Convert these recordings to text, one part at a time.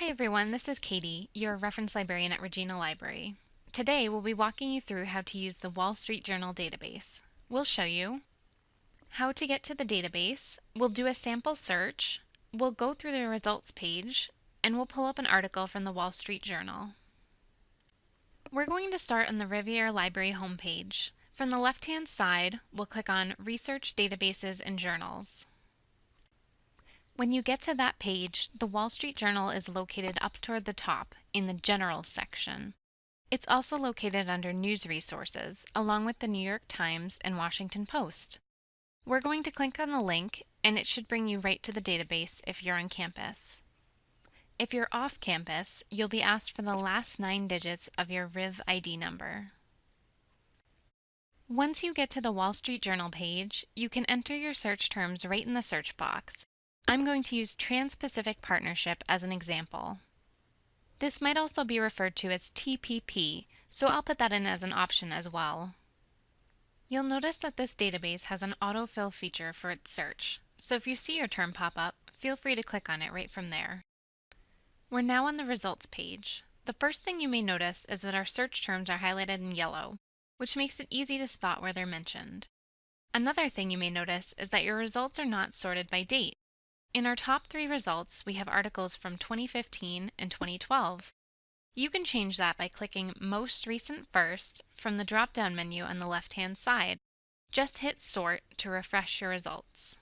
Hi everyone, this is Katie, your reference librarian at Regina Library. Today we'll be walking you through how to use the Wall Street Journal database. We'll show you how to get to the database, we'll do a sample search, we'll go through the results page, and we'll pull up an article from the Wall Street Journal. We're going to start on the Rivier Library homepage. From the left-hand side, we'll click on Research Databases and Journals. When you get to that page, the Wall Street Journal is located up toward the top in the General section. It's also located under News Resources, along with the New York Times and Washington Post. We're going to click on the link, and it should bring you right to the database if you're on campus. If you're off campus, you'll be asked for the last nine digits of your RIV ID number. Once you get to the Wall Street Journal page, you can enter your search terms right in the search box, I'm going to use Trans-Pacific Partnership as an example. This might also be referred to as TPP, so I'll put that in as an option as well. You'll notice that this database has an autofill feature for its search, so if you see your term pop up, feel free to click on it right from there. We're now on the results page. The first thing you may notice is that our search terms are highlighted in yellow, which makes it easy to spot where they're mentioned. Another thing you may notice is that your results are not sorted by date. In our top three results, we have articles from 2015 and 2012. You can change that by clicking Most Recent first from the drop-down menu on the left-hand side. Just hit Sort to refresh your results.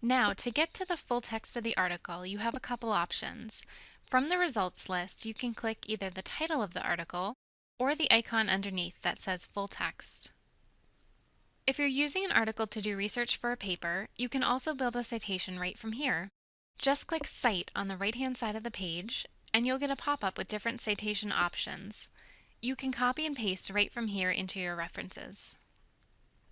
Now, to get to the full text of the article, you have a couple options. From the results list, you can click either the title of the article or the icon underneath that says Full Text. If you're using an article to do research for a paper, you can also build a citation right from here. Just click Cite on the right-hand side of the page, and you'll get a pop-up with different citation options. You can copy and paste right from here into your references.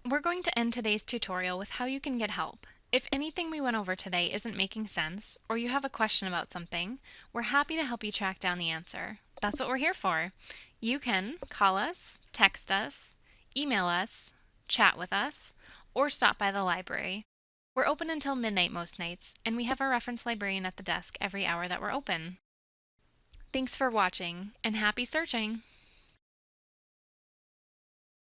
We're going to end today's tutorial with how you can get help. If anything we went over today isn't making sense, or you have a question about something, we're happy to help you track down the answer. That's what we're here for. You can call us, text us, email us, chat with us, or stop by the library. We're open until midnight most nights, and we have a reference librarian at the desk every hour that we're open. Thanks for watching, and happy searching!